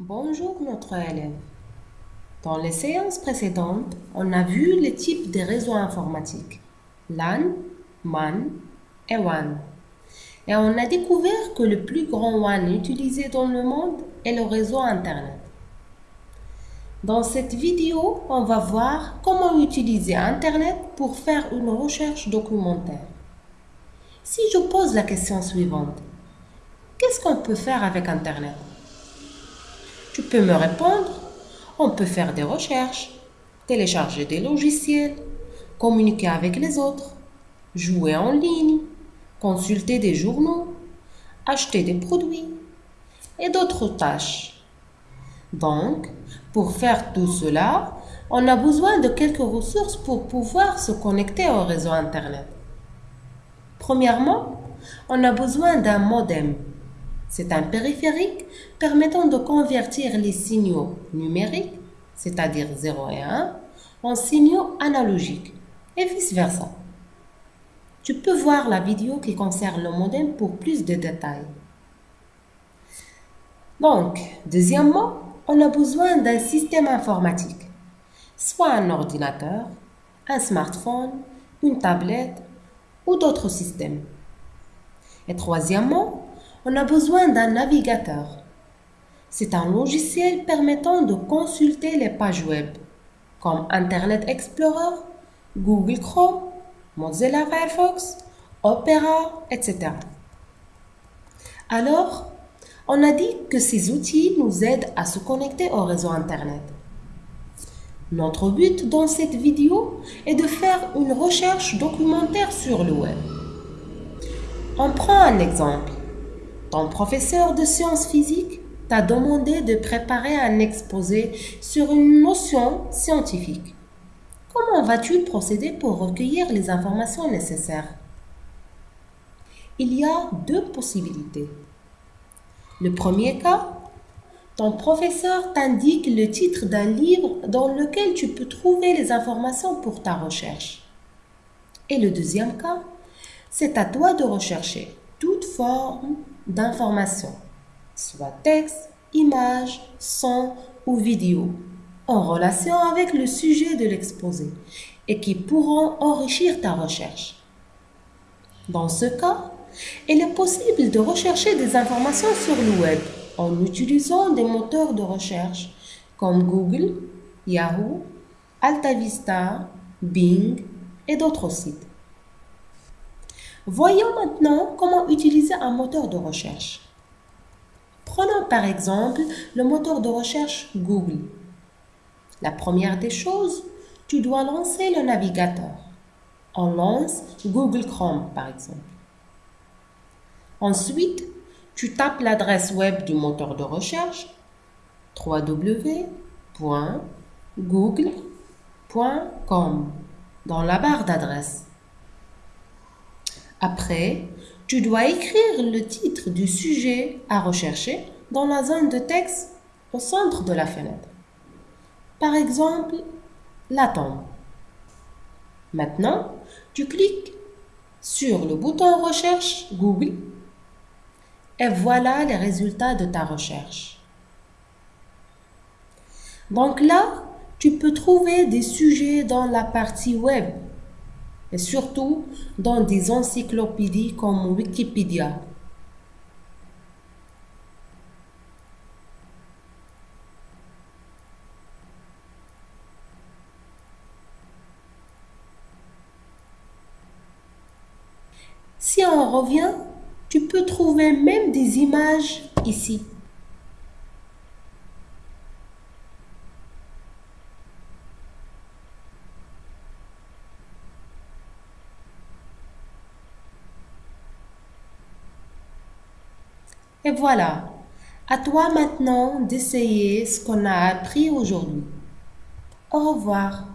Bonjour notre élève. Dans les séances précédentes, on a vu les types de réseaux informatiques LAN, MAN et WAN. Et on a découvert que le plus grand WAN utilisé dans le monde est le réseau Internet. Dans cette vidéo, on va voir comment utiliser Internet pour faire une recherche documentaire. Si je pose la question suivante, qu'est-ce qu'on peut faire avec Internet? Tu peux me répondre, on peut faire des recherches, télécharger des logiciels, communiquer avec les autres, jouer en ligne, consulter des journaux, acheter des produits et d'autres tâches. Donc, pour faire tout cela, on a besoin de quelques ressources pour pouvoir se connecter au réseau Internet. Premièrement, on a besoin d'un modem. C'est un périphérique permettant de convertir les signaux numériques, c'est-à-dire 0 et 1, en signaux analogiques et vice-versa. Tu peux voir la vidéo qui concerne le modem pour plus de détails. Donc, deuxièmement, on a besoin d'un système informatique, soit un ordinateur, un smartphone, une tablette ou d'autres systèmes. Et troisièmement, on a besoin d'un navigateur. C'est un logiciel permettant de consulter les pages web, comme Internet Explorer, Google Chrome, Mozilla Firefox, Opera, etc. Alors, on a dit que ces outils nous aident à se connecter au réseau Internet. Notre but dans cette vidéo est de faire une recherche documentaire sur le web. On prend un exemple. Ton professeur de sciences physiques t'a demandé de préparer un exposé sur une notion scientifique. Comment vas-tu procéder pour recueillir les informations nécessaires? Il y a deux possibilités. Le premier cas, ton professeur t'indique le titre d'un livre dans lequel tu peux trouver les informations pour ta recherche. Et le deuxième cas, c'est à toi de rechercher toute forme d'information, soit texte, image, son ou vidéo, en relation avec le sujet de l'exposé et qui pourront enrichir ta recherche. Dans ce cas, il est possible de rechercher des informations sur le web en utilisant des moteurs de recherche comme Google, Yahoo, AltaVista, Bing et d'autres sites. Voyons maintenant comment utiliser un moteur de recherche. Prenons par exemple le moteur de recherche Google. La première des choses, tu dois lancer le navigateur. On lance Google Chrome par exemple. Ensuite, tu tapes l'adresse web du moteur de recherche www.google.com dans la barre d'adresse. Après, tu dois écrire le titre du sujet à rechercher dans la zone de texte au centre de la fenêtre. Par exemple, la tombe. Maintenant, tu cliques sur le bouton Recherche Google et voilà les résultats de ta recherche. Donc là, tu peux trouver des sujets dans la partie web et surtout dans des encyclopédies comme Wikipédia. Si on revient tu peux trouver même des images ici. Et voilà, à toi maintenant d'essayer ce qu'on a appris aujourd'hui. Au revoir.